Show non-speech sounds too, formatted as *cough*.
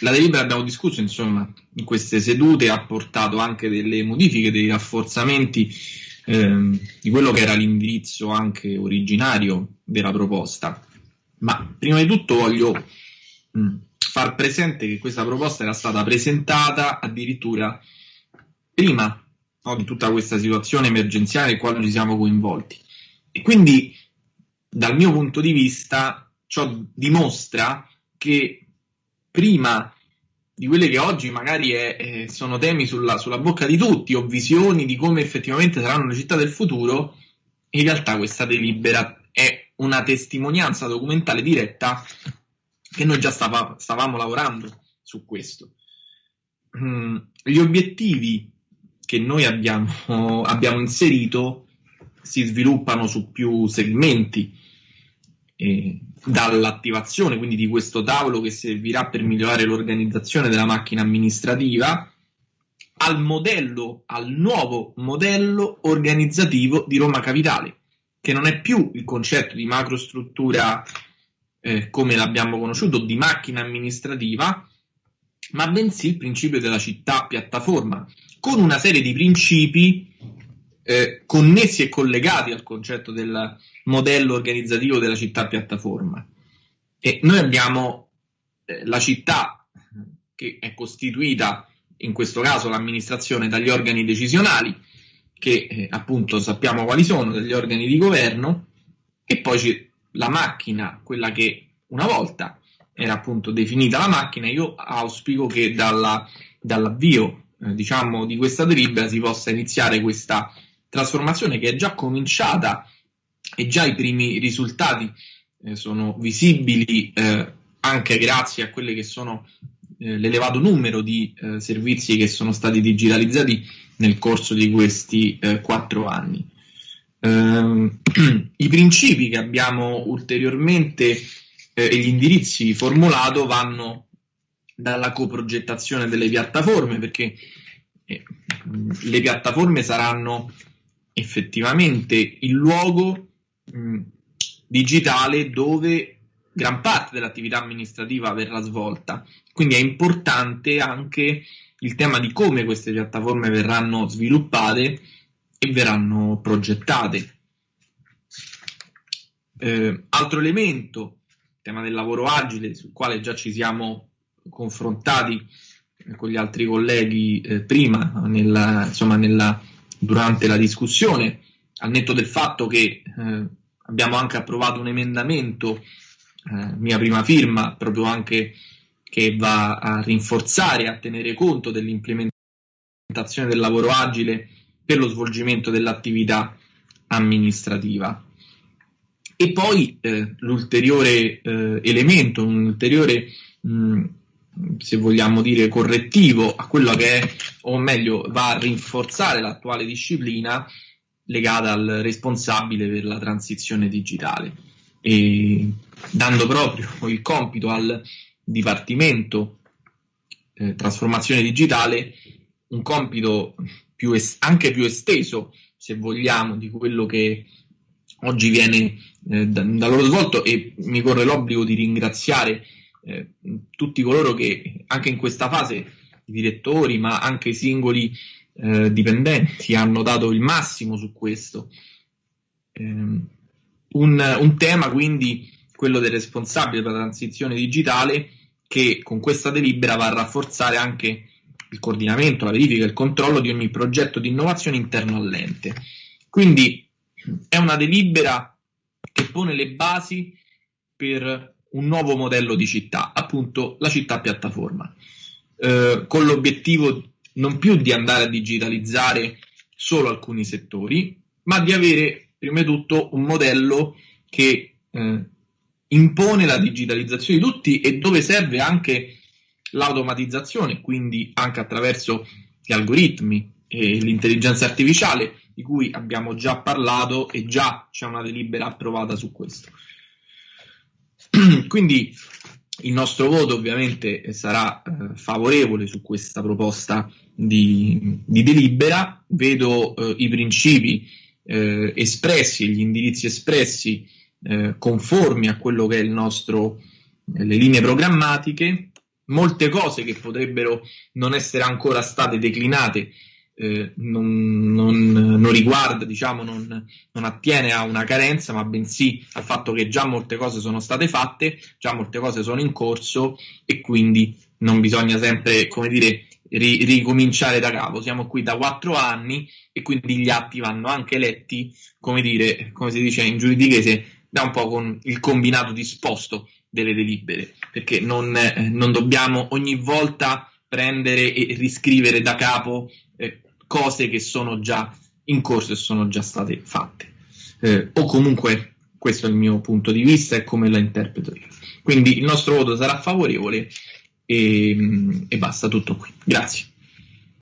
la delibera abbiamo discusso insomma in queste sedute ha portato anche delle modifiche, dei rafforzamenti ehm, di quello che era l'indirizzo anche originario della proposta. Ma prima di tutto voglio mh, far presente che questa proposta era stata presentata addirittura prima no, di tutta questa situazione emergenziale nel quale ci siamo coinvolti. E quindi, dal mio punto di vista, ciò dimostra che prima di quelle che oggi magari è, eh, sono temi sulla, sulla, bocca di tutti o visioni di come effettivamente saranno le città del futuro, in realtà questa delibera è una testimonianza documentale diretta che noi già stava, stavamo lavorando su questo. Mm, gli obiettivi che noi abbiamo, abbiamo inserito si sviluppano su più segmenti. Dall'attivazione quindi di questo tavolo che servirà per migliorare l'organizzazione della macchina amministrativa al modello, al nuovo modello organizzativo di Roma Capitale, che non è più il concetto di macrostruttura eh, come l'abbiamo conosciuto, di macchina amministrativa, ma bensì il principio della città piattaforma, con una serie di principi eh, connessi e collegati al concetto del modello organizzativo della città piattaforma. E noi abbiamo eh, la città che è costituita, in questo caso l'amministrazione, dagli organi decisionali, che eh, appunto sappiamo quali sono, degli organi di governo, e poi c'è la macchina, quella che una volta era appunto definita la macchina, io auspico che dalla, dall'avvio eh, diciamo, di questa delibera si possa iniziare questa trasformazione che è già cominciata e già i primi risultati eh, sono visibili eh, anche grazie a quelli che sono eh, l'elevato numero di eh, servizi che sono stati digitalizzati nel corso di questi eh, quattro anni. Ehm, *clears throat* I principi che abbiamo ulteriormente eh, e gli indirizzi formulato vanno dalla coprogettazione delle piattaforme perché le piattaforme saranno effettivamente il luogo mh, digitale dove gran parte dell'attività amministrativa verrà svolta. Quindi è importante anche il tema di come queste piattaforme verranno sviluppate e verranno progettate. Eh, altro elemento, il tema del lavoro agile, sul quale già ci siamo confrontati con gli altri colleghi eh, prima, nella, insomma, nella, durante la discussione, al netto del fatto che eh, abbiamo anche approvato un emendamento, eh, mia prima firma, proprio anche che va a rinforzare, a tenere conto dell'implementazione del lavoro agile per lo svolgimento dell'attività amministrativa. E poi eh, l'ulteriore eh, elemento, un ulteriore mh, se vogliamo dire, correttivo a quello che è, o meglio, va a rinforzare l'attuale disciplina legata al responsabile per la transizione digitale, e dando proprio il compito al Dipartimento eh, Trasformazione Digitale un compito più es- anche più esteso, se vogliamo, di quello che oggi viene eh, da, da loro svolto e mi corre l'obbligo di ringraziare eh, tutti coloro che anche in questa fase, i direttori, ma anche i singoli eh, dipendenti, hanno dato il massimo su questo. Eh, un, un tema quindi quello del responsabile per la transizione digitale che con questa delibera va a rafforzare anche il coordinamento, la verifica e il controllo di ogni progetto di innovazione interno all'ente. Quindi è una delibera che pone le basi per un nuovo modello di città, appunto la città piattaforma, eh, con l'obiettivo non più di andare a digitalizzare solo alcuni settori, ma di avere prima di tutto un modello che eh, impone la digitalizzazione di tutti e dove serve anche l'automatizzazione, quindi anche attraverso gli algoritmi e l'intelligenza artificiale di cui abbiamo già parlato e già c'è una delibera approvata su questo. *clears throat* Quindi il nostro voto ovviamente sarà eh, favorevole su questa proposta di, di delibera. Vedo eh, i principi eh, espressi, gli indirizzi espressi eh, conformi a quello che è il nostro, le linee programmatiche, molte cose che potrebbero non essere ancora state declinate eh, non, non, non, riguarda, diciamo, non, non, attiene a una carenza, ma bensì al fatto che già molte cose sono state fatte, già molte cose sono in corso e quindi non bisogna sempre, come dire, ri, ricominciare da capo. Siamo qui da quattro anni e quindi gli atti vanno anche letti, come dire, come si dice in giuridichese, da un po' con il combinato disposto delle delibere, perché non, eh, non dobbiamo ogni volta prendere e riscrivere da capo eh, cose che sono già in corso e sono già state fatte. Eh, o comunque questo è il mio punto di vista e come la interpreto io. Quindi il nostro voto sarà favorevole e, e basta tutto qui. Grazie.